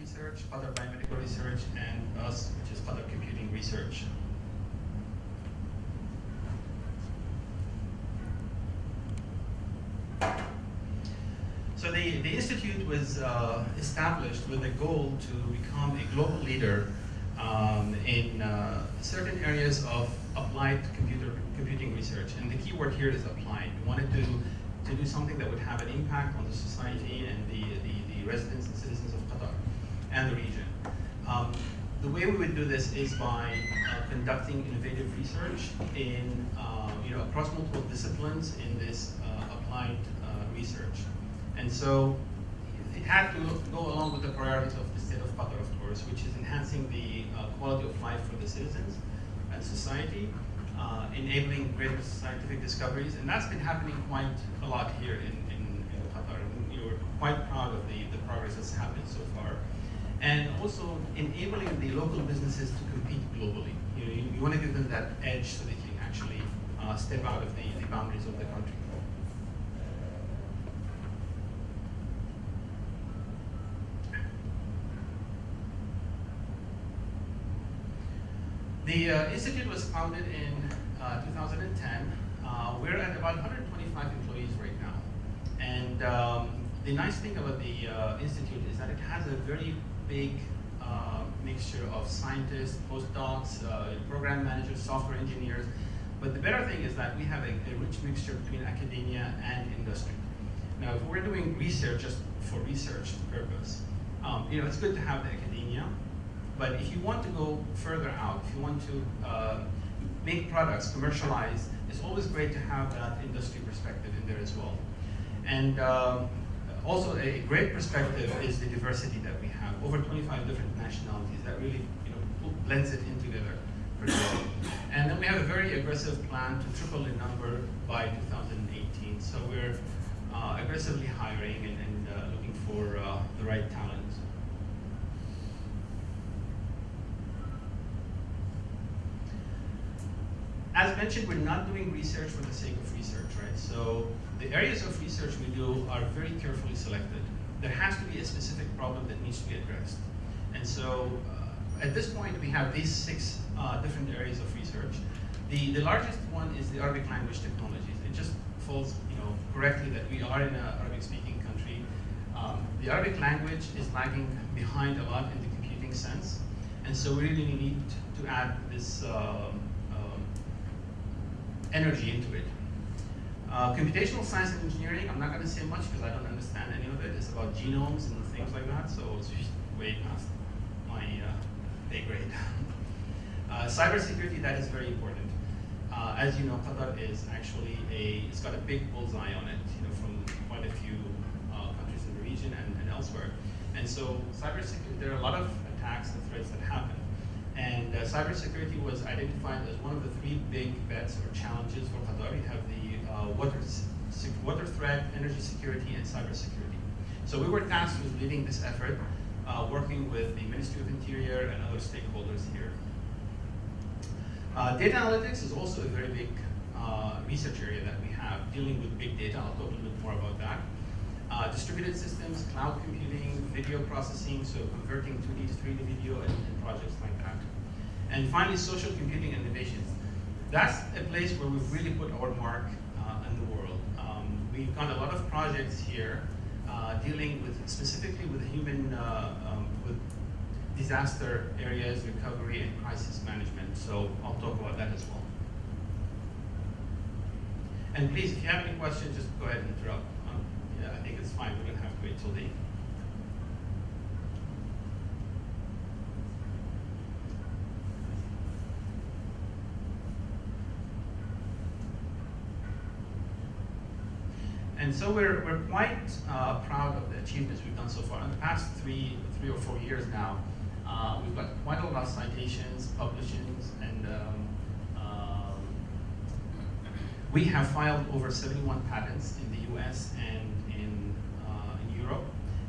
Research, other Biomedical Research, and us, which is other Computing Research. So the, the institute was uh, established with a goal to become a global leader um, in uh, certain areas of applied computer computing research. And the key word here is applied. We wanted to, to do something that would have an impact on the society and the, the, the residents and citizens of and the region. Um, the way we would do this is by uh, conducting innovative research in, uh, you know, across multiple disciplines in this uh, applied uh, research. And so it had to go along with the priorities of the state of Qatar, of course, which is enhancing the uh, quality of life for the citizens and society, enabling greater scientific discoveries, and that's been happening quite a lot here in, in, in Qatar. Know, we're quite proud of the, the progress that's happened so far. And also enabling the local businesses to compete globally. You, know, you, you want to give them that edge so they can actually uh, step out of the, the boundaries of the country. The uh, institute was founded in uh, 2010. Uh, we're at about 125 employees right now. And um, the nice thing about the uh, institute is that it has a very big uh, mixture of scientists, postdocs, uh, program managers, software engineers. But the better thing is that we have a, a rich mixture between academia and industry. Now, if we're doing research just for research purpose, um, you know, it's good to have the academia, but if you want to go further out, if you want to uh, make products, commercialize, it's always great to have that industry perspective in there as well. And um, also a great perspective is the diversity that we have. Over 25 different nationalities that really you know, blends it in together. Pretty well. And then we have a very aggressive plan to triple the number by 2018. So we're uh, aggressively hiring and, and uh, looking for uh, the right talent. as mentioned, we're not doing research for the sake of research, right? So the areas of research we do are very carefully selected. There has to be a specific problem that needs to be addressed. And so uh, at this point, we have these six uh, different areas of research. The, the largest one is the Arabic language technologies. It just falls you know, correctly that we are in an Arabic-speaking country. Um, the Arabic language is lagging behind a lot in the computing sense. And so we really need to add this uh, energy into it. Uh, computational science and engineering, I'm not going to say much because I don't understand any of it. It's about genomes and things like that, so it's way past my uh, pay grade. uh, cybersecurity, that is very important. Uh, as you know, Qatar is actually a, it's got a big bullseye on it, you know, from quite a few uh, countries in the region and, and elsewhere. And so cybersecurity, there are a lot of attacks and threats that happen. And uh, cybersecurity was identified as one of the three big bets or challenges for Qatar. You have the water, water threat, energy security, and cybersecurity. So we were tasked with leading this effort, uh, working with the Ministry of Interior and other stakeholders here. Uh, data analytics is also a very big uh, research area that we have, dealing with big data. I'll talk a little bit more about that. Uh, distributed systems, cloud computing, video processing, so converting 2D to 3D video and, and projects like that. And finally, social computing innovations. That's a place where we've really put our mark uh, in the world. Um, we've got a lot of projects here uh, dealing with specifically with human, uh, um, with disaster areas, recovery, and crisis management. So I'll talk about that as well. And please, if you have any questions, just go ahead and interrupt. Um, yeah, I think it's fine. We don't have to wait till the And so we're, we're quite uh, proud of the achievements we've done so far. In the past three, three or four years now, uh, we've got quite a lot of citations, publishings, and um, um, we have filed over 71 patents in the US and in, uh, in Europe,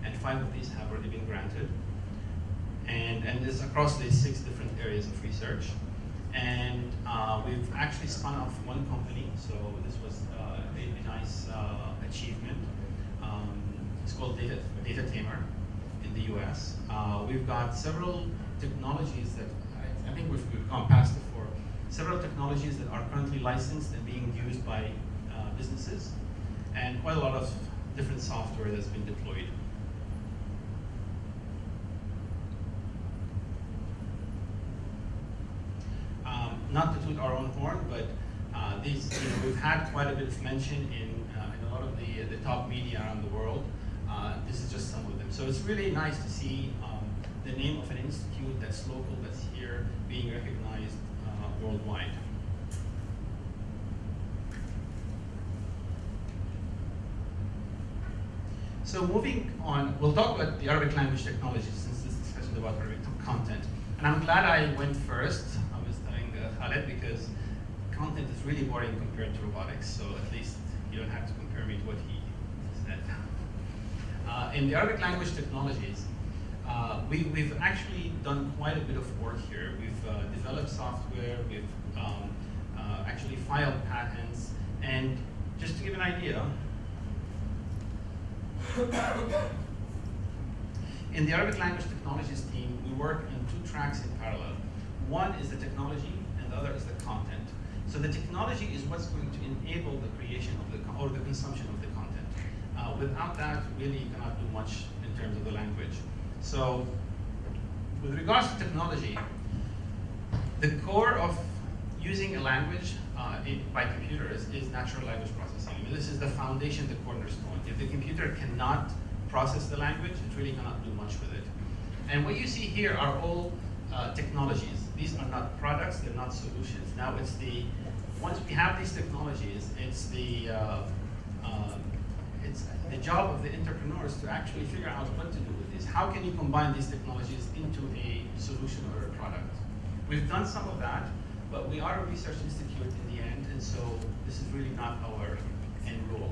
and five of these have already been granted. And, and this across these six different areas of research. And uh, we've actually spun off one company, so this was uh, a, nice uh, achievement. Um, it's called Data, Data Tamer. In the US. Uh, we've got several technologies that I, I think we've, we've, gone past before. Several technologies that are currently licensed and being used by uh, businesses, and quite a lot of different software that's been deployed. Um, not to toot our own horn, but uh, these, you know, we've had quite a bit of mention in, uh, in a lot of the, the top media around the world. Uh, this is just some of them. So it's really nice to see um, the name of an institute that's local, that's here, being recognized uh, worldwide. So moving on, we'll talk about the Arabic language technology since this discussion is about Arabic content. And I'm glad I went first. I was telling uh, Because content is really boring compared to robotics. So at least you don't have to compare me to what he said. Uh, in the Arabic language technologies, uh, we, we've actually done quite a bit of work here. We've uh, developed software, we've um, uh, actually filed patents, and just to give an idea, in the Arabic language technologies team, we work in two tracks in parallel. One is the technology, the other is the content. So the technology is what's going to enable the creation of the, or the consumption of the content. Uh, without that, really you cannot do much in terms of the language. So with regards to technology, the core of using a language uh, by computers is natural language processing. I mean, this is the foundation, the cornerstone. If the computer cannot process the language, it really cannot do much with it. And what you see here are all uh, technologies. These are not products, they're not solutions. Now it's the, once we have these technologies, it's the, uh, uh, it's the job of the entrepreneurs to actually figure out what to do with this. How can you combine these technologies into a solution or a product? We've done some of that, but we are a research institute in the end, and so this is really not our end goal.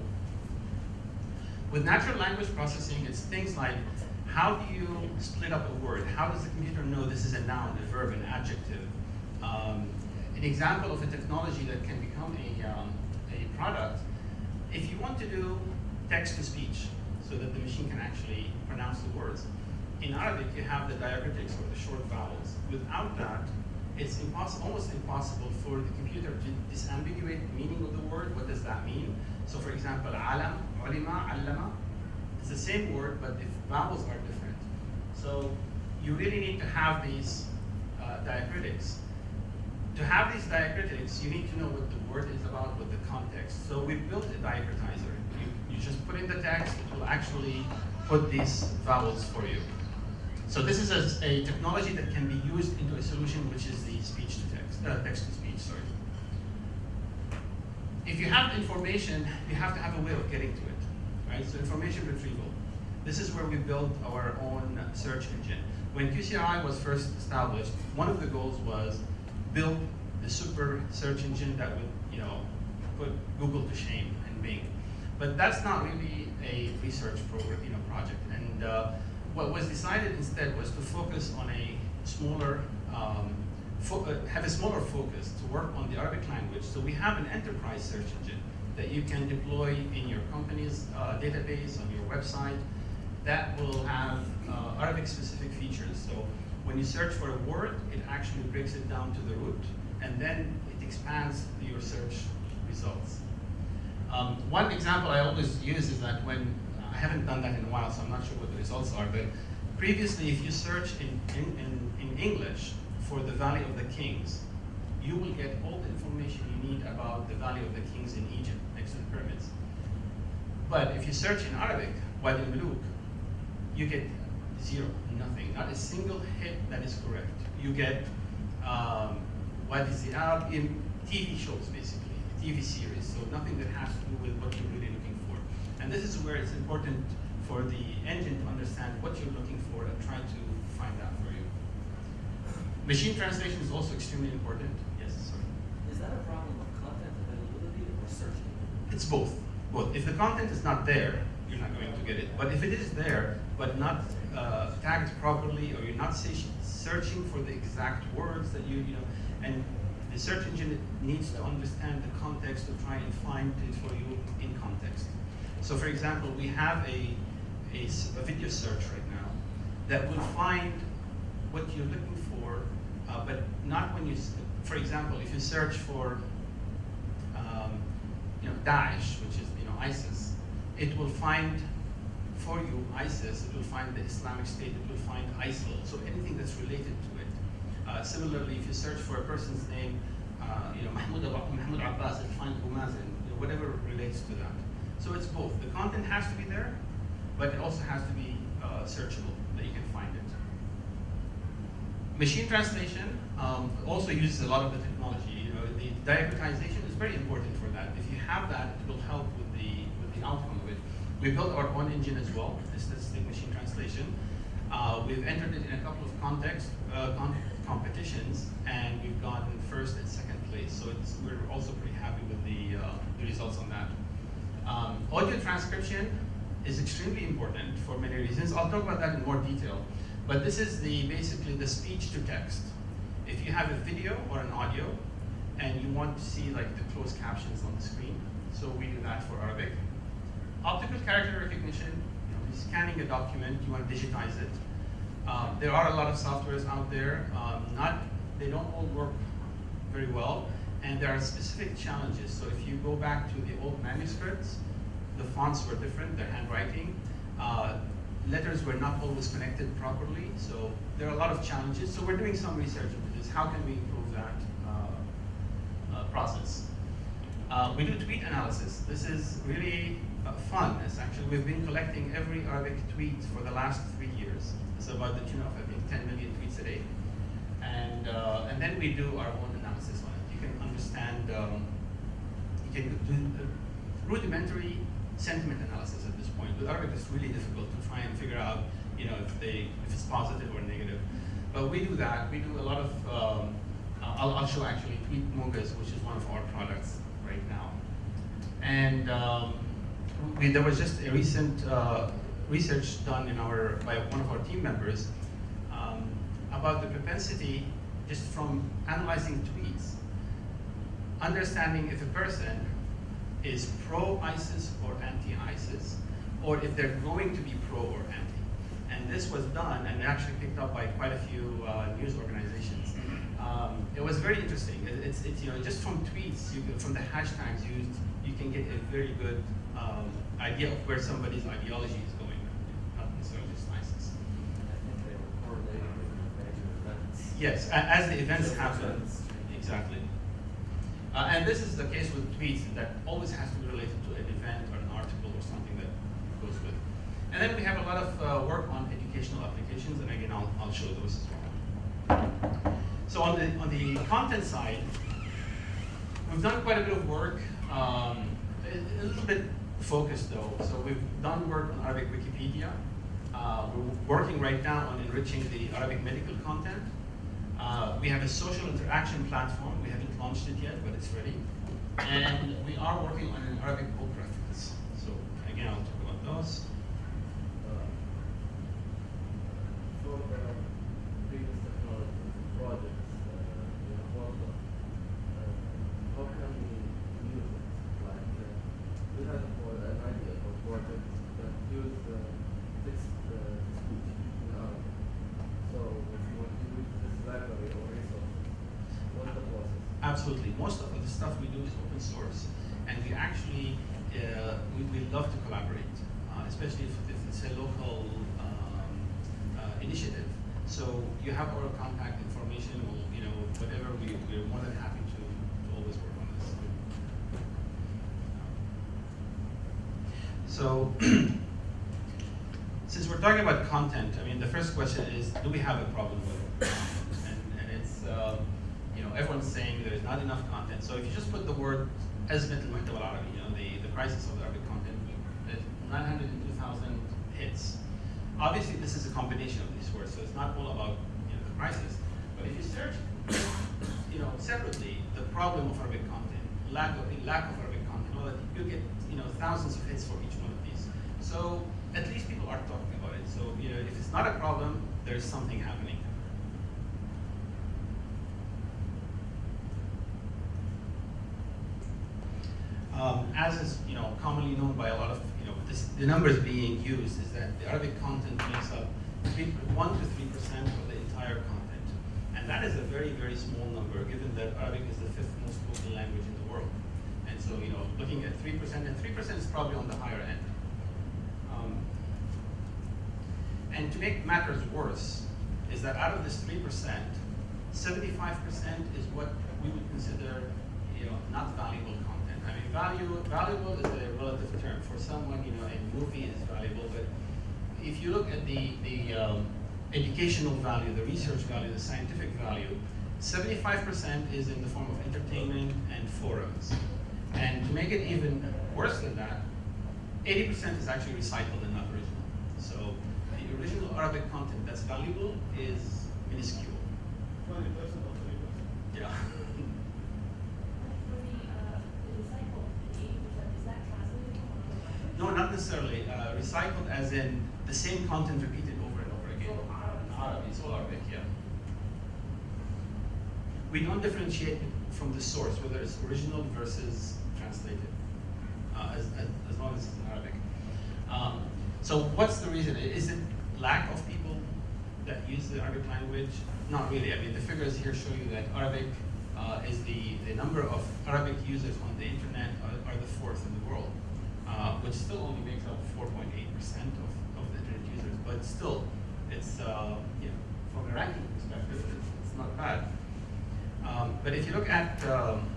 With natural language processing, it's things like how do you split up a word? How does the computer know this is a noun, a verb, an adjective? Um, an example of a technology that can become a, um, a product, if you want to do text-to-speech, so that the machine can actually pronounce the words, in Arabic you have the diacritics or the short vowels. Without that, it's almost impossible for the computer to disambiguate the meaning of the word. What does that mean? So for example, alam, ulima, allama, it's the same word, but the vowels are different. So you really need to have these uh, diacritics. To have these diacritics, you need to know what the word is about, what the context. So we built a diacritizer. You, you just put in the text, it will actually put these vowels for you. So this is a, a, technology that can be used into a solution which is the speech to text, uh, text to speech, sorry. If you have information, you have to have a way of getting to it, right? So information retrieval. This is where we built our own search engine. When QCRI was first established, one of the goals was build the super search engine that would, you know, put Google to shame and Bing. But that's not really a research program, you know, project. And uh, what was decided instead was to focus on a smaller, um, uh, have a smaller focus to work on the Arabic language. So we have an enterprise search engine that you can deploy in your company's uh, database, on your website, that will have uh, Arabic specific features. So when you search for a word, it actually breaks it down to the root, and then it expands your search results. Um, one example I always use is that when I haven't done that in a while, so I'm not sure what the results are, but previously if you search in, in, in, in English for the Valley of the Kings, you will get all the information you need about the Valley of the Kings in Egypt, next to the pyramids. But if you search in Arabic, Wadi al-Muluk, you get zero, nothing, not a single hit that is correct. You get um, Wadi Zi'ab in TV shows, basically, TV series, so nothing that has to do with what you're really looking for. and this is where it's important for the engine to understand what you're looking for and try to find that for you. Machine translation is also extremely important. Yes, sorry. Is that a problem of content availability or searching? It's both. Both. If the content is not there, you're not going to get it. But if it is there, but not uh, tagged properly, or you're not searching for the exact words that you, you know, and the search engine needs to understand the context to try and find it for you in context. So for example, we have a, a, a video search right now. that will find what you're looking for, uh, but not when you, for example, if you search for, um, you know, Daesh, which is, you know, ISIS, it will find for you ISIS, it will find the Islamic State, it will find ISIL, so anything that's related to it. Uh, similarly, if you search for a person's name, uh, you know, Mahmoud, Mahmoud Abbas, it'll find Abu Mazen, you know, whatever relates to that. So it's both. The content has to be there, but it also has to be uh, searchable, that you can find it. Machine translation um, also uses a lot of the technology. You know, the diacritization is very important for that. If you have that, it will help with the outcome of it. We built our own engine as well, the statistic machine translation. Uh, we've entered it in a couple of context uh, competitions, and we've gotten first and second place. So we're also pretty happy with the, uh, the results on that. Um, audio transcription is extremely important for many reasons. I'll talk about that in more detail. But this is the basically the speech to text. If you have a video or an audio, and you want to see like the closed captions on the screen, so we do that for Arabic. Optical character recognition, you know, you're scanning a document, you want to digitize it. Um, there are a lot of softwares out there. Um, not, they don't all work very well, and there are specific challenges. So if you go back to the old manuscripts, the fonts were different, their handwriting. Uh, letters were not always connected properly, so there are a lot of challenges. So we're doing some research into this. How can we improve that uh, uh, process? Uh, we do tweet analysis. This is really fun. Actually, we've been collecting every Arabic tweet for the last three years. It's about the tune of, I think, 10 million tweets a day. And, uh, and then we do our own analysis on it. You can understand, um, you can do uh, rudimentary sentiment analysis at this point. With Arabic, it's really difficult to try and figure out, you know, if they, if it's positive or negative. But we do that. We do a lot of, um, I'll, I'll show actually Tweet Mogas, which is one of our products right now. And um, we, there was just a recent uh, research done in our, by one of our team members um, about the propensity, just from analyzing tweets, understanding if a person is pro-ISIS or anti-ISIS, or if they're going to be pro or anti. And this was done and actually picked up by quite a few uh, news organizations. Um, it was very interesting. It, it's, it's, you know, just from tweets, you from the hashtags used, you can get a very good um, idea of where somebody's ideology is going, not necessarily just ISIS. I think they were correlated with major events. Yes, as the events happen. Exactly. Uh, and this is the case with tweets that always has to be related to an event or an article or something that goes with. And then we have a lot of uh, work on educational applications, and again, I'll, I'll show those as well. So on the, on the content side, we've done quite a bit of work, um, a, a little bit focused though. So we've done work on Arabic Wikipedia. Uh, we're working right now on enriching the Arabic medical content. Uh, we have a social interaction platform. We haven't launched it yet, but it's ready. And we are working on an Arabic book reference. So again, I'll talk about those. especially if, if it's a local um, uh, initiative. So you have our contact information, or you know, whatever. We we're more than happy to, to always work on this. So. since we're talking about content, I mean, the first question is, do we have a problem with it? And, and it's, uh, you know, everyone's saying there's not enough content. So if you just put the word, as al-Maktab al-Arabi, you know, the, the crisis of the Arabic content, 902 thousand hits. Obviously, this is a combination of these words, so it's not all about you know, the crisis. But if you search, you know, separately, the problem of Arabic content, lack of lack of Arabic content, you get you know thousands of hits for each one of these. So at least people are talking about it. So you know, if it's not a problem, there is something happening. Um, as is you know commonly known by a lot of this, the numbers being used is that the Arabic content makes up three, one to three percent of the entire content. And that is a very, very small number, given that Arabic is the fifth most spoken language in the world. And so, you know, looking at three percent, and three percent is probably on the higher end. Um, and to make matters worse, is that out of this three percent, seventy-five percent is what we would consider, you know, not valuable content. Value, valuable is a relative term. For someone, you know, a movie is valuable, but if you look at the, the um, educational value, the research value, the scientific value, 75% is in the form of entertainment and forums. And to make it even worse than that, 80% is actually recycled and not original. So the original Arabic content that's valuable is minuscule. Twenty percent or thirty percent? Yeah. For the, uh, the recycled, the eighty percent, is that translated from another language? No, not necessarily. Uh, recycled as in the same content repeated over and over again. So Arabic. It's all Arabic, yeah. We don't differentiate from the source, whether it's original versus translated, uh, as, as, as long as it's in Arabic. Um, so what's the reason? Is it lack of people that use the Arabic language? Not really. I mean, the figures here show you that Arabic uh, is the, the number of Arabic users on the internet are, are the fourth in the world, uh, which still only makes up 4.8% of, of the internet users. But still, it's, uh, you know, from a ranking perspective, it's, not bad. Um, but if you look at, um,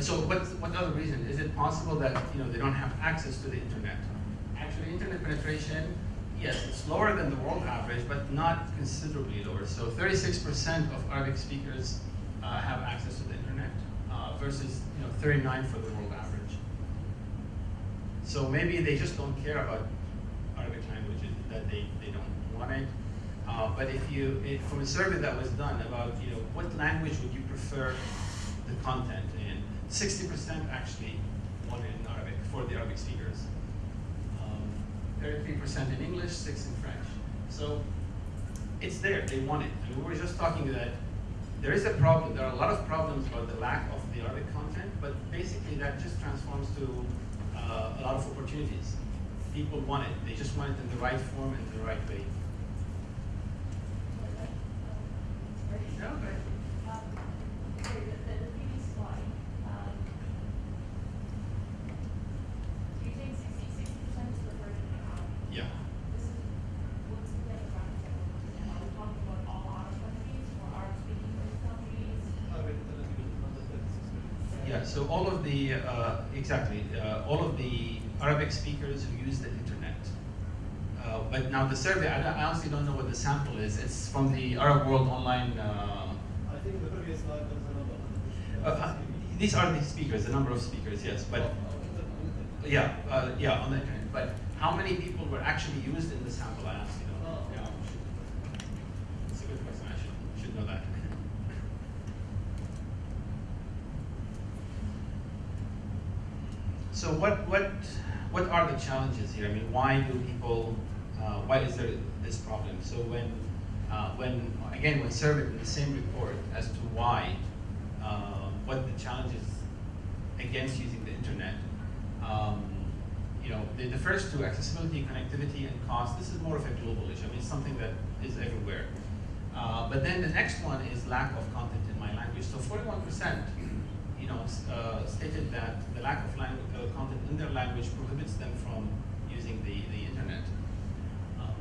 so what, what other reason? Is it possible that you know they don't have access to the internet? Actually, internet penetration, yes, it's lower than the world average, but not considerably lower. So 36% of Arabic speakers uh, have access to the internet uh, versus you know 39 for the world average. So maybe they just don't care about Arabic language, that they, they don't want it. Uh, but if you, if, from a survey that was done about, you know, what language would you prefer the content in, 60% actually wanted in Arabic for the Arabic speakers. Um, 33% in English, 6 in French. So it's there, they want it. And we were just talking that there is a problem, there are a lot of problems about the lack of the Arabic content, but basically that just transforms to uh, a lot of opportunities. People want it, they just want it in the right form and the right way. Um, sorry, the, the, the previous slide, um, you're saying sixty, sixty percent is the version of Arab. Yeah. This is, what's the demographic that we're looking at? Are we talking about all Arab countries or Arab speaking countries? Arabic internet users under thirty-six million. Yeah, so all of the, uh, exactly, uh, all of the Arabic speakers who use the internet. Uh, but now the survey, I, don't- I honestly don't know what the sample is. It's from the Arab World Online. Uh, I think the previous slide was a number. uh, uh, these are the speakers, the number of speakers, yes. But Oh, on internet, on internet. yeah, uh, yeah, on the internet. But how many people were actually used in the sample? I honestly don't know. Oh. Yeah, I should- It's a good question. I should should know that. So what what what are the challenges here? I mean, why do people? Uh, why is there this problem? So when uh, when again when surveyed in the same report as to why, uh, what the challenges against using the internet. Um, you know, the, the first two, accessibility, connectivity, and cost, this is more of a global issue. I mean, it's something that is everywhere. Uh, but then the next one is lack of content in my language. So 41%, you know, uh, stated that the lack of language, uh, content in their language prohibits them from using the, the internet. Um,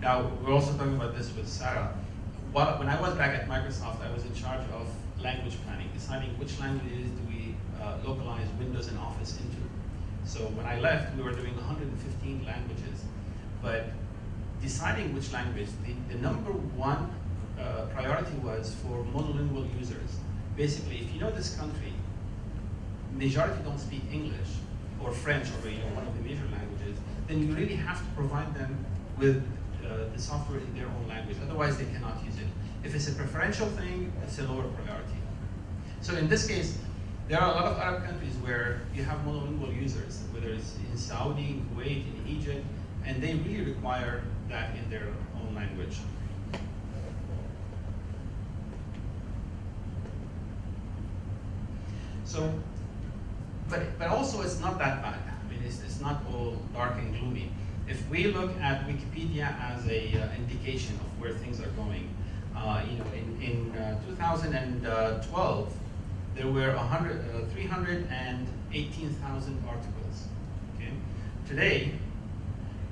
now, we're also talking about this with Sarah. While, when I was back at Microsoft, I was in charge of language planning, deciding which languages do we uh, localize Windows and Office into. So when I left, we were doing 115 languages, but deciding which language, the, the number one uh, priority was for monolingual users. Basically, if you know this country, majority don't speak English or French or you know, one of the major languages, then you really have to provide them with uh, the software in their own language. Otherwise, they cannot use it. If it's a preferential thing, it's a lower priority. So in this case, there are a lot of Arab countries where you have monolingual users, whether it's in Saudi, in Kuwait, in Egypt, and they really require that in their own language. So, but, but also it's not that bad. I mean, it's, it's not all dark and gloomy. if we look at Wikipedia as a uh, indication of where things are going, uh, you know, in, in uh, 2012, there were 100, uh, 318,000 articles. Okay? Today,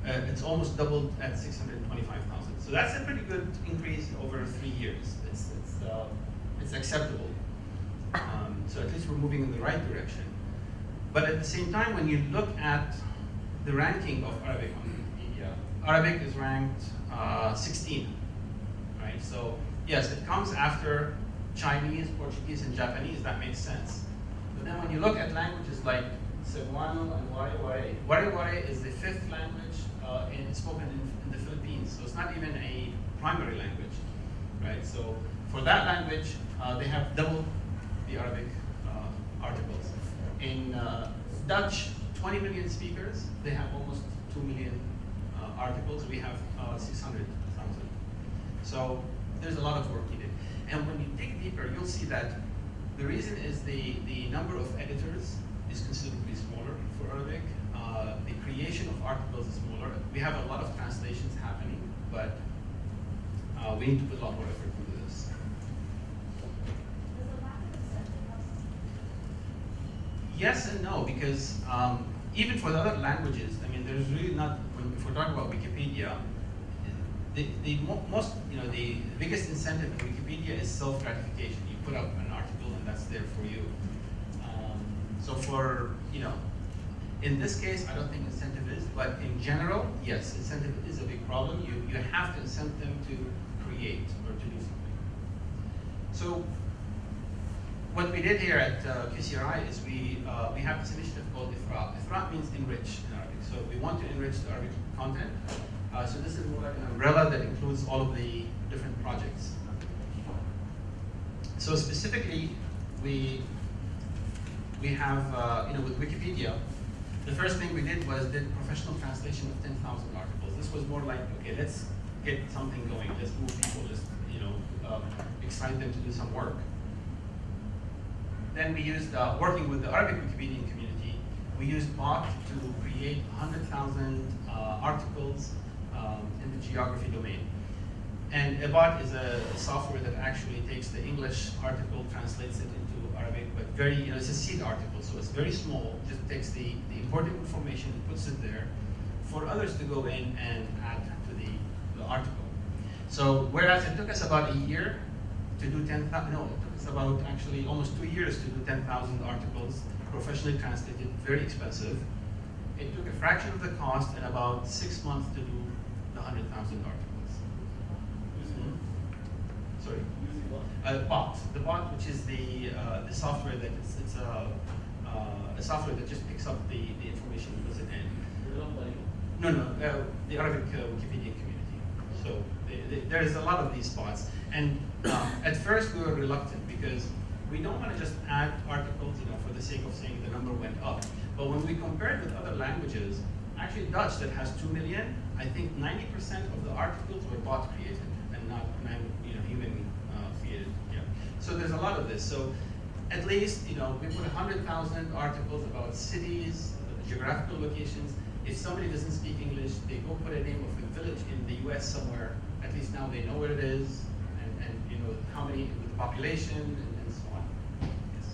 uh, it's almost doubled at 625,000. So that's a pretty good increase over three years. It's, it's, uh, it's acceptable. Um, so at least we're moving in the right direction. But at the same time, when you look at the ranking of Arabic on Wikipedia, Arabic is ranked uh, 16, right? So yes, it comes after Chinese, Portuguese, and Japanese. That makes sense. But then when you look at languages like Cebuano and Waray-Waray is the fifth language uh, in, spoken in, in the Philippines. So it's not even a primary language, right? So for that language, uh, they have double the Arabic uh, articles. In uh, Dutch, 20 million speakers, they have almost 2 million uh, articles. We have uh, 600,000. So there's a lot of work needed. And when you dig deeper, you'll see that the reason is the, the number of editors is considerably smaller for Arabic. Uh, the creation of articles is smaller. We have a lot of translations happening, but uh, we need to put a lot more effort into this. Does the lack of incentive have something to do with it? Yes and no, because um, even for the other languages, I mean, there's really not, if we're talking about Wikipedia, the, the mo most, you know, the biggest incentive in Wikipedia is self-gratification. You put up an article and that's there for you. Um, so for, you know, in this case, I don't think incentive is, but in general, yes, incentive is a big problem. You, you have to incent them to create or to do something. So what we did here at uh, QCRI is we, uh, we have this initiative called Ithra. Ithra means enrich in Arabic. So we want to enrich the Arabic content. Uh, so this is more like an umbrella that includes all of the different projects. So specifically, we, we have, uh, you know, with Wikipedia, the first thing we did was did professional translation of 10,000 articles. This was more like, okay, let's get something going. Let's move people, let's, you know, um, excite them to do some work. Then we used, uh, working with the Arabic Wikipedian community, we used bot to create 100,000 uh, articles um, in the geography domain. And a bot is a software that actually takes the English article, translates it into Arabic, but very, you know, it's a seed article, so it's very small, just takes the, the important information, and puts it there, for others to go in and add to the, the article. So whereas it took us about a year to do 10,000, no, it took us about actually almost two years to do 10,000 articles, professionally translated, very expensive. It took a fraction of the cost and about six months to do the 100,000 articles. Sorry? using? Uh, bot, the bot, which is the uh, the software that it's, it's a, uh, a software that just picks up the, the information and puts it in. Developed by you. No, no, uh, the Arabic uh, Wikipedia community. So the, the, there's a lot of these bots, and um, at first we were reluctant because we don't want to just add articles, you know, for the sake of saying the number went up. But when we compared with other languages, actually Dutch that has two million, I think 90% of the articles were bot created and not you know, human uh, created. Yeah. So there's a lot of this. So at least, you know, we put 100,000 articles about cities, geographical locations. If somebody doesn't speak English, they go put a name of a village in the U.S. somewhere. At least now they know where it is, and, and you know how many with the population and, and so on. Yes.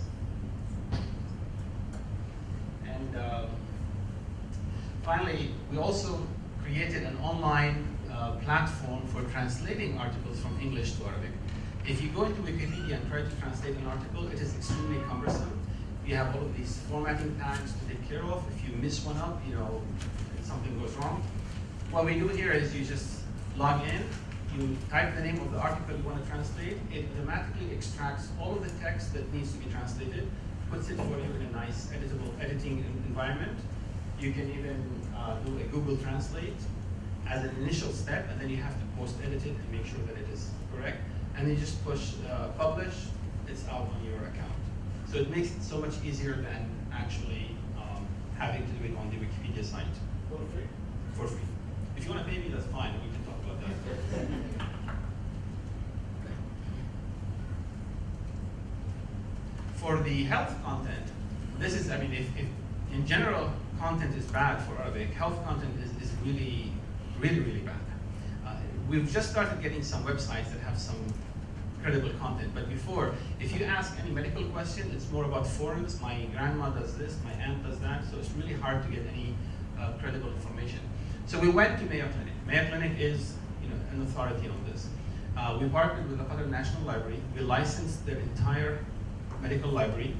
And um, finally, we also created an online uh, platform for translating articles from English to Arabic. If you go into Wikipedia and try to translate an article, it is extremely cumbersome. You have all of these formatting tags to take care of. If you miss one up, you know, something goes wrong. What we do here is you just log in, you type the name of the article you want to translate, it automatically extracts all of the text that needs to be translated, puts it for you in a nice editable editing environment. You can even uh, do a Google Translate as an initial step, and then you have to post-edit it to make sure that it is correct. And then you just push uh, publish, it's out on your account. So it makes it so much easier than actually um, having to do it on the Wikipedia site For free? for free. If you want to pay me, that's fine. For the health content, this is, I mean, if, if in general, content is bad for Arabic, health content is, is really, really, really bad. Uh, we've just started getting some websites that have some credible content, but before, if you ask any medical question, it's more about forums, my grandma does this, my aunt does that, so it's really hard to get any uh, credible information. So we went to Mayo Clinic. Mayo Clinic is you know, an authority on this. Uh, we partnered with the Qatar National Library. We licensed their entire medical library,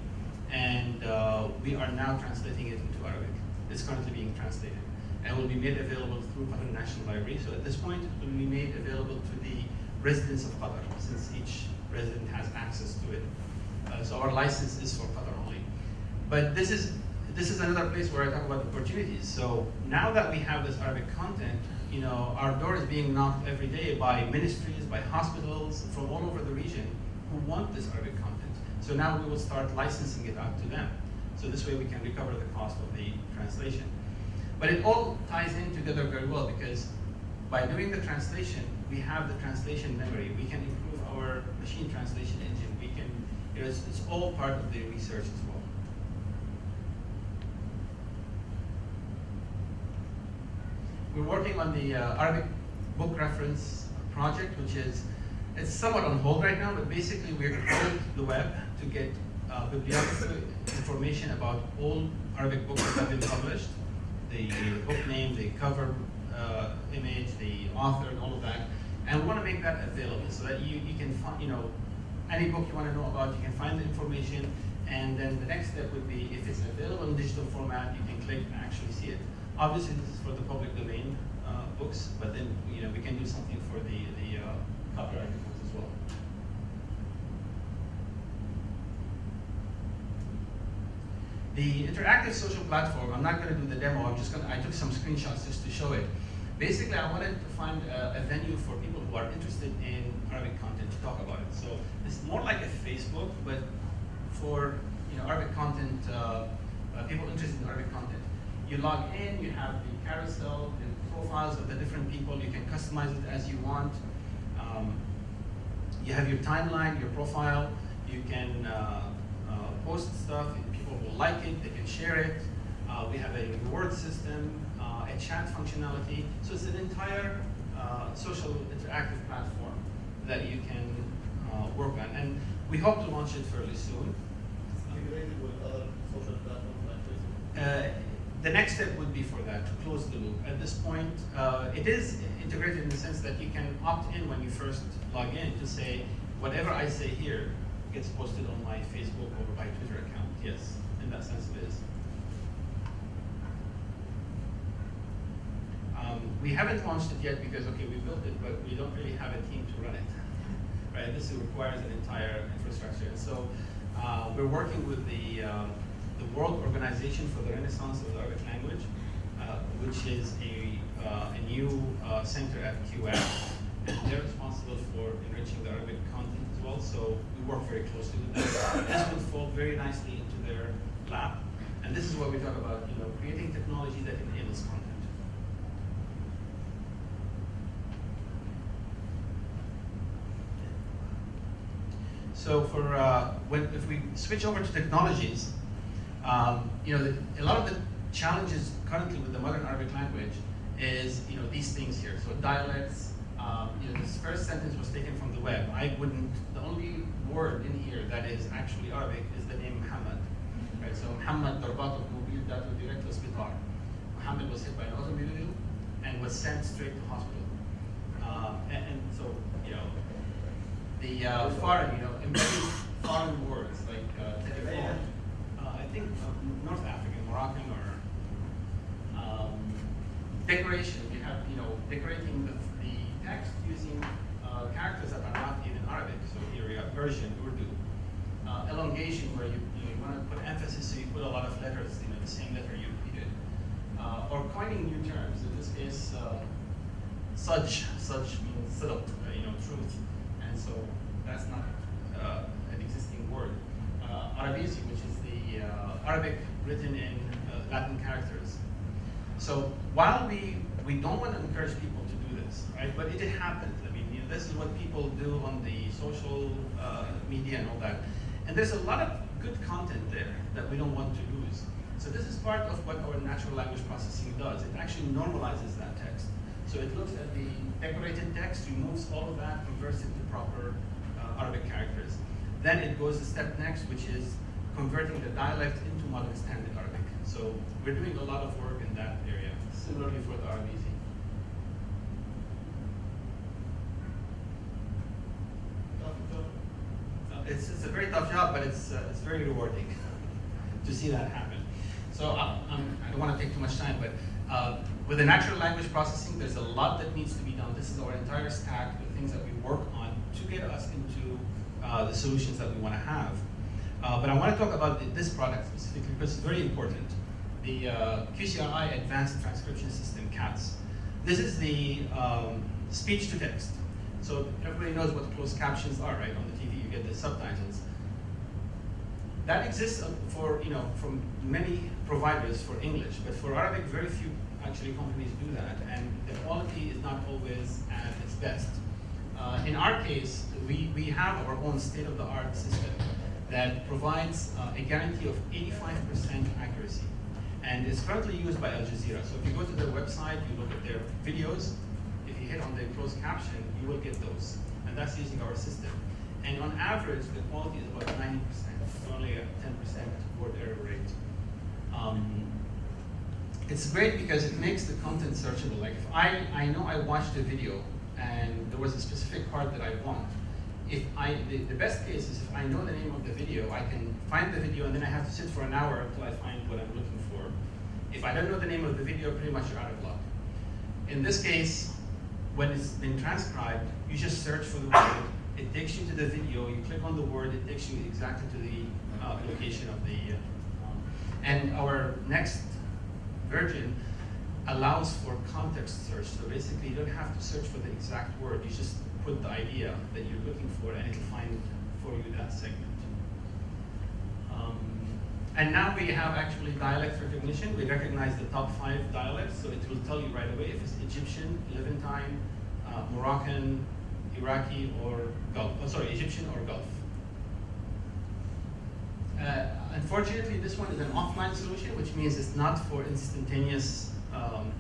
and uh, we are now translating it into Arabic. It's currently being translated, and will be made available through Qatar National Library. So at this point, it will be made available to the residents of Qatar, since each resident has access to it. Uh, so our license is for Qatar only. But this is this is another place where I talk about opportunities. So now that we have this Arabic content, you know, our door is being knocked every day by ministries, by hospitals from all over the region who want this Arabic content. So now we will start licensing it out to them. So this way we can recover the cost of the translation. But it all ties in together very well because by doing the translation, we have the translation memory. We can improve our machine translation engine. We can, you know, it's, it's all part of the research as well. We're working on the uh, Arabic book reference project, which is, it's somewhat on hold right now, but basically we're crawling the web to get uh, bibliographical information about all Arabic books that have been published, the book name, the cover uh, image, the author, and all of that. And we want to make that available so that you, you can find, you know, any book you want to know about, you can find the information, and then the next step would be if it's available in digital format, you can click and actually see it. Obviously, this is for the public domain uh, books, but then you know we can do something for the the uh, copyrighted books as well. The interactive social platform, I'm not going to do the demo, I'm just going I took some screenshots just to show it. Basically, I wanted to find a, a venue for people who are interested in Arabic content to talk about it. So it's more like a Facebook, but for you know Arabic content, uh, uh, people interested in Arabic content. You log in, you have the carousel, the profiles of the different people, you can customize it as you want. Um, you have your timeline, your profile, you can uh, uh, post stuff, and people will like it, they can share it. Uh, we have a reward system, uh, a chat functionality. So it's an entire uh, social interactive platform that you can uh, work on. And we hope to launch it fairly soon. Integrated with other social platforms like Facebook. The next step would be for that, to close the loop. At this point, uh, it is integrated in the sense that you can opt in when you first log in to say, whatever I say here gets posted on my Facebook or my Twitter account. Yes, in that sense it is. Um, we haven't launched it yet because, okay, we built it, but we don't really have a team to run it. right? This requires an entire infrastructure. And so uh, we're working with the, um, the World Organization for the Renaissance of the Arabic Language, uh, which is a, uh, a new uh, center at QS. And they're responsible for enriching the Arabic content as well, so we work very closely with them. This would fall very nicely into their lab. And this is what we talk about, you know, creating technology that enables content. So for uh, when if we switch over to technologies, um, you know, the, a lot of the challenges currently with the modern Arabic language is you know these things here. So dialects. Um, you know, this first sentence was taken from the web. I wouldn't. The only word in here that is actually Arabic is the name Muhammad. Right. So Muhammad darbatul mobil datu direct hospital. Muhammad was hit by an automobile and was sent straight to hospital. Um, and, and so you know the uh, foreign, you know, foreign words like uh, telephone. Think North African, Moroccan, or um, decoration. We have, you know, decorating the, the text using uh, characters that are not even Arabic. So here we have Persian, Urdu. Uh, elongation, where you, you, know, you want to put emphasis, so you put a lot of letters, you know, the same letter you repeated. Uh, or coining new terms. In this case, uh, such, such means sidq, uh, you know, truth. And so that's not uh, an existing word. Uh, Arabizi, which is uh, Arabic written in uh, Latin characters. So while we, we don't want to encourage people to do this, right, but it happens. I mean, you know, this is what people do on the social uh, media and all that. And there's a lot of good content there that we don't want to lose. So this is part of what our natural language processing does. It actually normalizes that text. So it looks at the decorated text, removes all of that, converts it to proper uh, Arabic characters. Then it goes a step next, which is converting the dialect into modern standard Arabic. So we're doing a lot of work in that area, similarly for the. Uh, It's, it's a very tough job, but it's, uh, it's very rewarding to see that happen. So I don't want to take too much time, but uh, with the natural language processing, there's a lot that needs to be done. This is our entire stack, the things that we work on to get us into uh, the solutions that we want to have. Uh, but I want to talk about th- this product specifically because it's very important. The uh, QCRI Advanced Transcription System, CATS. This is the um, speech to text. So everybody knows what closed captions are, right? On the TV, you get the subtitles. That exists uh, for, you know, from many providers for English, but for Arabic, very few actually companies do that, and the quality is not always at its best. Uh, in our case, we, we have our own state-of-the-art system that provides uh, a guarantee of 85% accuracy, and is currently used by Al Jazeera. So if you go to their website, you look at their videos, if you hit on the closed caption, you will get those, and that's using our system. And on average, the quality is about 90%, only a 10% word error rate. Um, it's great because it makes the content searchable. Like if I, I know I watched a video and there was a specific part that I want, if I, the, the best case is if I know the name of the video, I can find the video and then I have to sit for an hour until I find what I'm looking for. If I don't know the name of the video, pretty much you're out of luck. In this case, when it's been transcribed, you just search for the word, it takes you to the video, you click on the word, it takes you exactly to the uh, location of the, uh, and our next version allows for context search. So basically, you don't have to search for the exact word, you just put the idea that you're looking for and it'll find for you that segment. Um, and now we have actually dialect recognition. We recognize the top five dialects, so it will tell you right away if it's Egyptian, Levantine, uh, Moroccan, Iraqi, or Gulf. Oh, sorry, Egyptian or Gulf. Uh, unfortunately, this one is an offline solution, which means it's not for instantaneous um,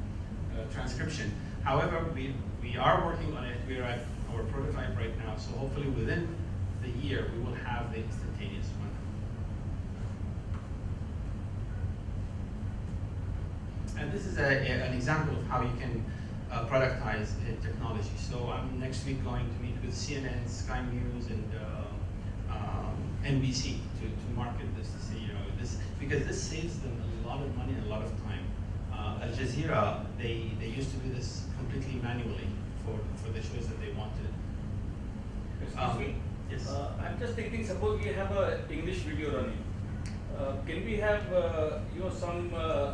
uh, transcription. However, we, we are working on it. We're at our prototype right now, so hopefully within the year, we will have the instantaneous one. And this is a, a- an example of how you can uh, productize uh, technology. So I'm next week going to meet with CNN, Sky News, and uh, um, NBC to, to market this to you know, this, because this saves them a lot of money and a lot of time. Uh, Al Jazeera, they, they used to do this completely manually for, for the shows that they wanted. Excuse Um, me? yes. Uh, I'm just thinking, suppose we have a English video running. Uh, can we have, uh, you know, some uh,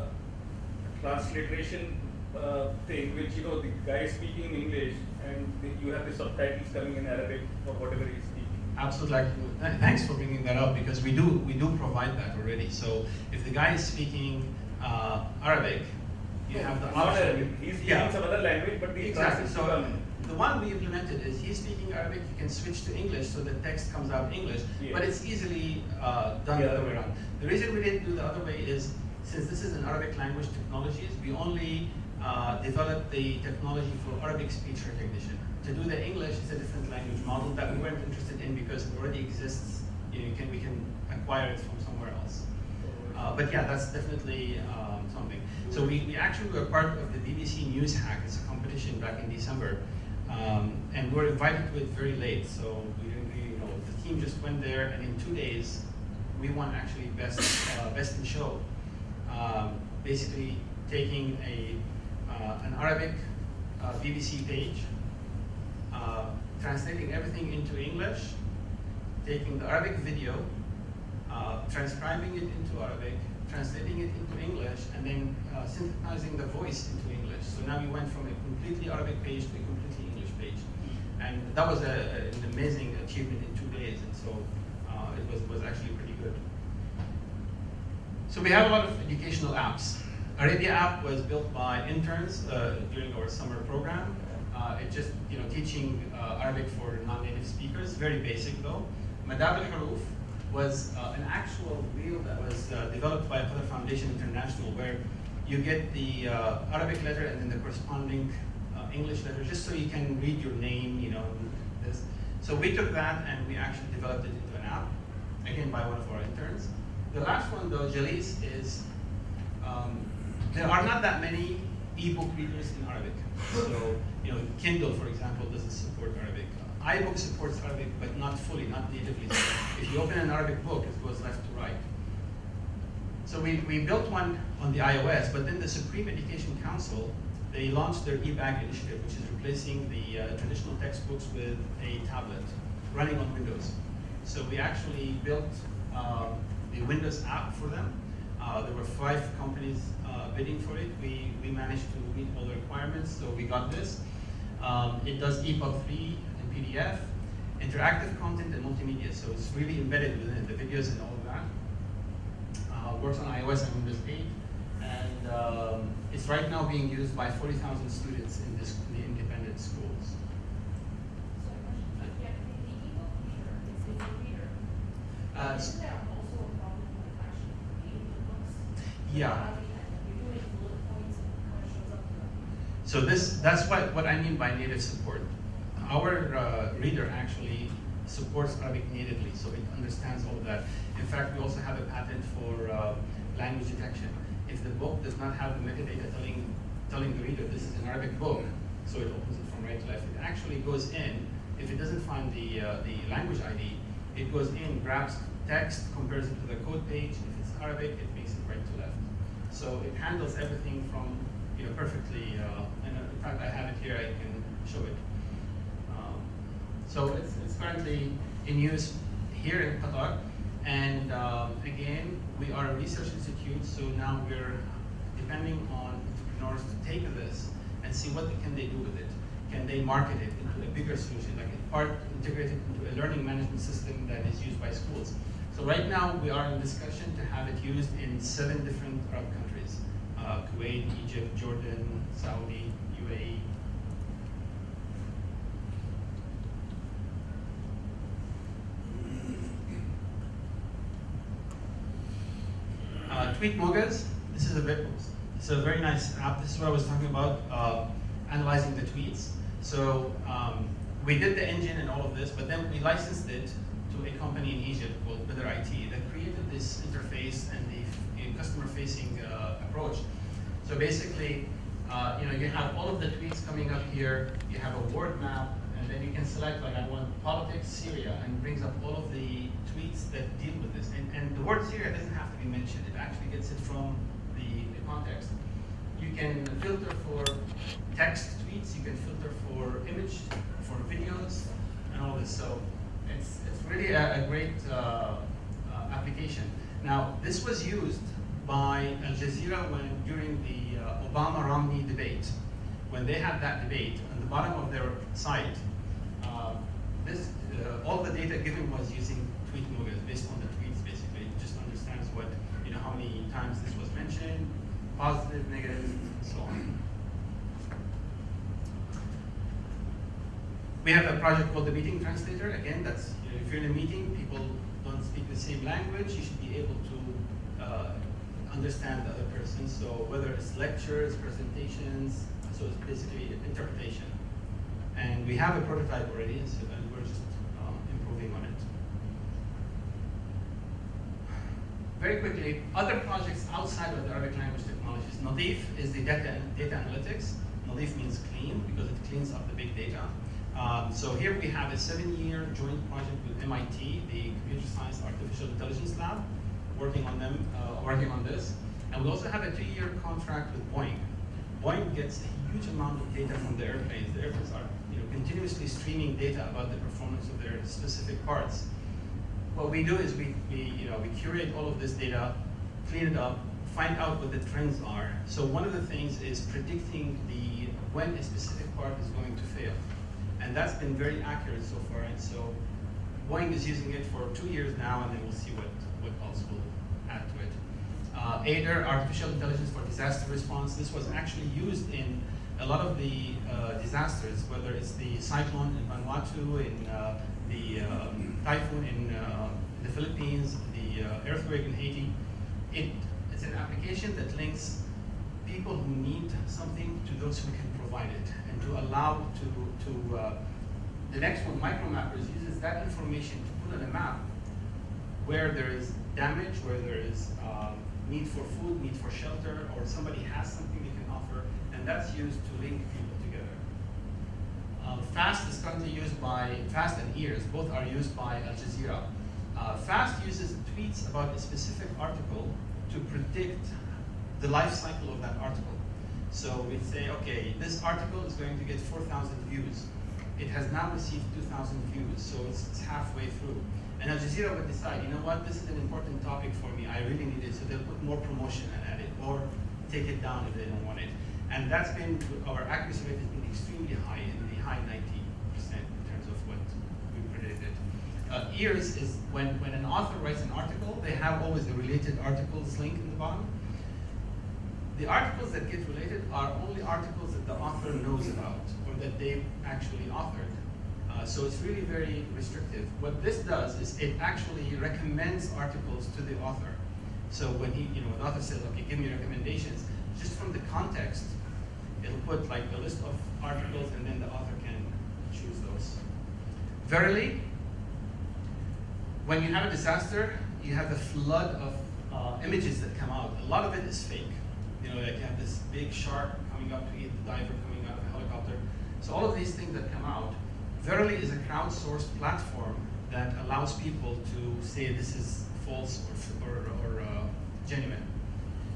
transliteration uh, thing, which, you know, the guy is speaking in English and the, you have the subtitles coming in Arabic or whatever he's speaking? Absolutely. Th- Thanks for bringing that up because we do we do provide that already. So if the guy is speaking uh, Arabic, you have the Not option. He's speaking some other language, but the Exactly. So in. the one we implemented is he's speaking Arabic. You can switch to English so the text comes out English, Yeah. but it's easily uh, done the The other way. around. The reason we didn't do the other way is since this is an Arabic language technologies, we only uh, developed the technology for Arabic speech recognition. To do the English is a different language model that we weren't interested in because it already exists. You, know, you can we can acquire it from somewhere else. Uh, but yeah, that's definitely um, something. So we, we actually were part of the BBC News Hack. It's a competition back in December. Um, and we were invited to it very late. So we didn't really, know, the team just went there and in two days, we won actually best, uh, best in show. Um, basically taking a, uh, an Arabic uh, BBC page, uh, translating everything into English, taking the Arabic video, uh, transcribing it into Arabic, translating it into English, and then uh, synthesizing the voice into English. So now we went from a completely Arabic page to a completely English page. And that was a, an amazing achievement in two days, and so uh, it was, was actually pretty good. So we have a lot of educational apps. Arabia app was built by interns uh, during our summer program. Uh, it just, you know, teaching uh, Arabic for non-native speakers, very basic though. Madab al-Huruf, was uh, an actual wheel that was uh, developed by Qatar Foundation International, where you get the uh, Arabic letter and then the corresponding uh, English letter, just so you can read your name, you know, this. So we took that and we actually developed it into an app, again by one of our interns. The last one though, Jalis, is um, there are not that many ebook readers in Arabic. So, you know, Kindle, for example, doesn't support Arabic. Uh, iBook supports Arabic, but not fully, not natively. If you open an Arabic book, it goes left to right. So we, we built one on the iOS, but then the Supreme Education Council, they launched their eBag initiative, which is replacing the uh, traditional textbooks with a tablet running on Windows. So we actually built um, the Windows app for them. Uh, there were five companies uh, bidding for it. We, we managed to meet all the requirements, so we got this. Um, it does EPUB 3 and PDF, interactive content and multimedia, so it's really embedded within the videos and all of that. Uh, works on iOS and Windows 8, and um, it's right now being used by 40,000 students in, this, in the independent schools. So a question, if you have the ebook reader, it's it's a reader. Uh, s- Isn't there also a problem with actually creating the books? Yeah. I mean, you're doing bullet points and it kind of shows up the. So this, that's what, what I mean by native support. Our uh, reader actually supports Arabic natively, so it understands all of that. In fact, we also have a patent for uh, language detection. If the book does not have the metadata telling, telling the reader this is an Arabic book, so it opens it from right to left, it actually goes in, if it doesn't find the, uh, the language ID, it goes in, grabs text, compares it to the code page, if it's Arabic, it makes it right to left. So it handles everything from, you know, perfectly, uh, and uh, in fact, I have it here, I can show it. So it's, it's currently in use here in Qatar, and um, again, we are a research institute, so now we're depending on entrepreneurs to take this and see what can they do with it. Can they market it into a bigger solution, like a part integrated into a learning management system that is used by schools? So right now, we are in discussion to have it used in seven different Arab countries, uh, Kuwait, Egypt, Jordan, Saudi, UAE. Uh, TweetMogaz, this is a bit, it's a very nice app. This is what I was talking about, uh, analyzing the tweets. So um, we did the engine and all of this, but then we licensed it to a company in Egypt called Better IT that created this interface and the customer-facing uh, approach. So basically, uh, you know, you have all of the tweets coming up here. You have a word map, and then you can like I want politics Syria, and brings up all of the tweets that deal with this. And, and the word Syria doesn't have to be mentioned. It actually gets it from the, the context. You can filter for text tweets. You can filter for image, for videos, and all this. So it's it's really a, a great uh, uh, application. Now this was used by Al Jazeera when during the uh, Obama-Romney debate. When they had that debate, on the bottom of their site, this uh, all the data given was using TweetMogaz based on the tweets. Basically, it just understands what you know how many times this was mentioned, positive, negative, and so on. We have a project called the Meeting Translator. Again, that's you know, if you're in a meeting, people don't speak the same language. You should be able to uh, understand the other person. So whether it's lectures, presentations, so it's basically interpretation. And we have a prototype already, so, and we're just um, improving on it. Very quickly, other projects outside of the Arabic language technologies. NADEEF is the data, data analytics. NADEEF means clean because it cleans up the big data. Um, so here we have a seven-year joint project with MIT, the Computer Science Artificial Intelligence Lab, working on them, uh, working on this. And we also have a two-year contract with Boeing. Boeing gets a huge amount of data from the airplanes. The airplanes are you know, continuously streaming data about the performance of their specific parts. What we do is we, we, you know, we curate all of this data, clean it up, find out what the trends are. So one of the things is predicting the when a specific part is going to fail. And that's been very accurate so far. And so Boeing is using it for two years now, and then we'll see what, what else will add to it. Uh, AIDR, Artificial Intelligence for Disaster Response, this was actually used in a lot of the uh, disasters, whether it's the cyclone in Vanuatu, in uh, the um, typhoon in uh, the Philippines, the uh, earthquake in Haiti, it, it's an application that links people who need something to those who can provide it, and to allow to, to uh, the next one, Micromappers, uses that information to put on a map where there is damage, where there is um, need for food, need for shelter, or somebody has something they can offer, and that's used to link people. Uh, FAST is currently used by, FAST and EARS, both are used by Al Jazeera. Uh, FAST uses tweets about a specific article to predict the life cycle of that article. So we say, okay, this article is going to get 4,000 views. It has now received 2,000 views, so it's, it's halfway through. And Al Jazeera would decide, you know what, this is an important topic for me, I really need it, so they'll put more promotion add it, or take it down if they don't want it. And that's been, our accuracy rate has been extremely high, in the high 90% in terms of what we predicted. Uh, ears is when, when an author writes an article, they have always a related articles link in the bottom. The articles that get related are only articles that the author knows about, or that they actually authored. Uh, so it's really very restrictive. What this does is it actually recommends articles to the author. So when he, you know, the author says, okay, give me recommendations, just from the context, it'll put like a list of articles and then the author can choose those. Verily, when you have a disaster, you have a flood of uh, images that come out. A lot of it is fake. You know, like you have this big shark coming up to eat the diver coming out of a helicopter. So all of these things that come out, Verily is a crowdsourced platform that allows people to say this is false or, or, or uh, genuine.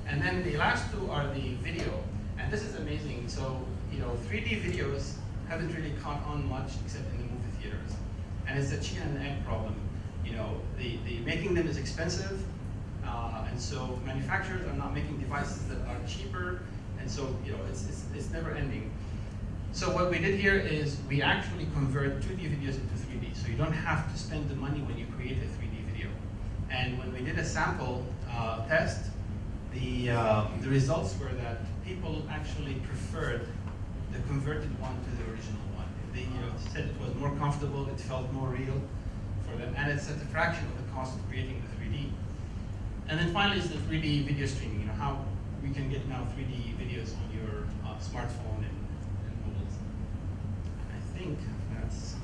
And then the last two are the video. And this is amazing. So, you know, 3D videos haven't really caught on much except in the movie theaters. And it's a chicken and egg problem. You know, the, the making them is expensive, uh, and so manufacturers are not making devices that are cheaper, and so, you know, it's, it's, it's never ending. So what we did here is we actually convert 2D videos into 3D. So you don't have to spend the money when you create a 3D video. And when we did a sample uh, test, the, uh, the results were that people actually preferred the converted one to the original one. They you know, said it was more comfortable, it felt more real for them, and it's at a fraction of the cost of creating the 3D. And then finally is the 3D video streaming, you know, how we can get now 3D videos on your uh, smartphone and mobiles. I think that's.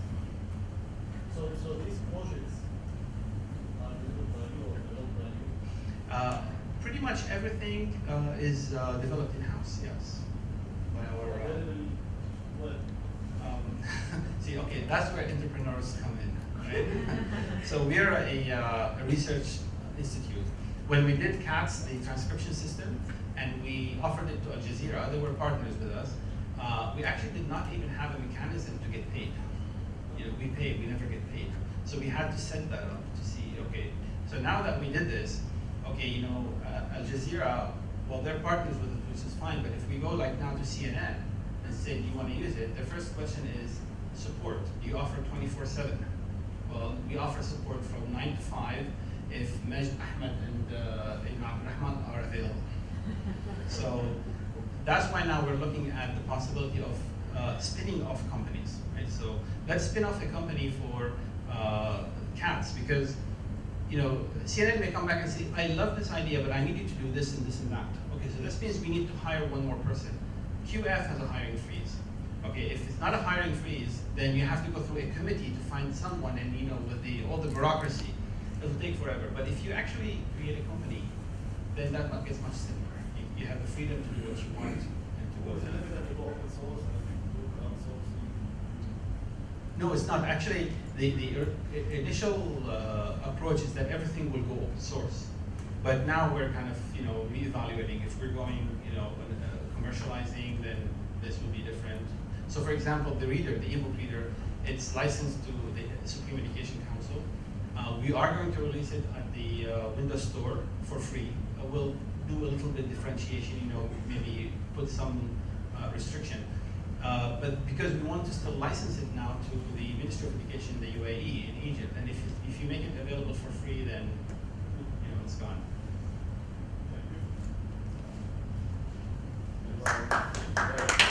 So, so these projects are by you or by you? Uh, pretty much everything uh, is uh, developed in-house, yes. By our, uh, um, see, okay, that's where entrepreneurs come in, right? so we are a, uh, a research institute. When we did CATS, the transcription system, and we offered it to Al Jazeera, they were partners with us, uh, we actually did not even have a mechanism to get paid. You know, we pay, we never get paid. So we had to set that up to see, okay, so now that we did this, okay, you know, uh, Al Jazeera, well, they're partners with us, which is fine, but if we go like now to CNN and say, do you want to use it? The first question is support. Do you offer 24-7? Well, we offer support from 9 to 5 if Majd Ahmed and uh, Ibn Abdurrahman are available. So that's why now we're looking at the possibility of uh, spinning off companies, right? So let's spin off a company for uh, cats because, you know, CNN may come back and say, I love this idea, but I need you to do this and this and that. Okay, so this means we need to hire one more person. QF has a hiring freeze. Okay, if it's not a hiring freeze, then you have to go through a committee to find someone and, you know, with the, all the bureaucracy, it'll take forever. But if you actually create a company, then that gets much simpler you have the freedom to do what you want and to is it limited to open source and do crowdsourcing? No, it's not. Actually, the, the initial uh, approach is that everything will go open source. But now we're kind of, you know, reevaluating. If we're going, you know, uh, commercializing, then this will be different. So for example, the reader, the ebook reader, it's licensed to the Supreme Education Council. Uh, we are going to release it at the uh, Windows Store for free. Uh, we'll do a little bit of differentiation, you know, maybe put some uh, restriction. Uh, but because we want to still license it now to the Ministry of Education in the UAE, in Egypt, and if, if you make it available for free, then, you know, it's gone. Thank you.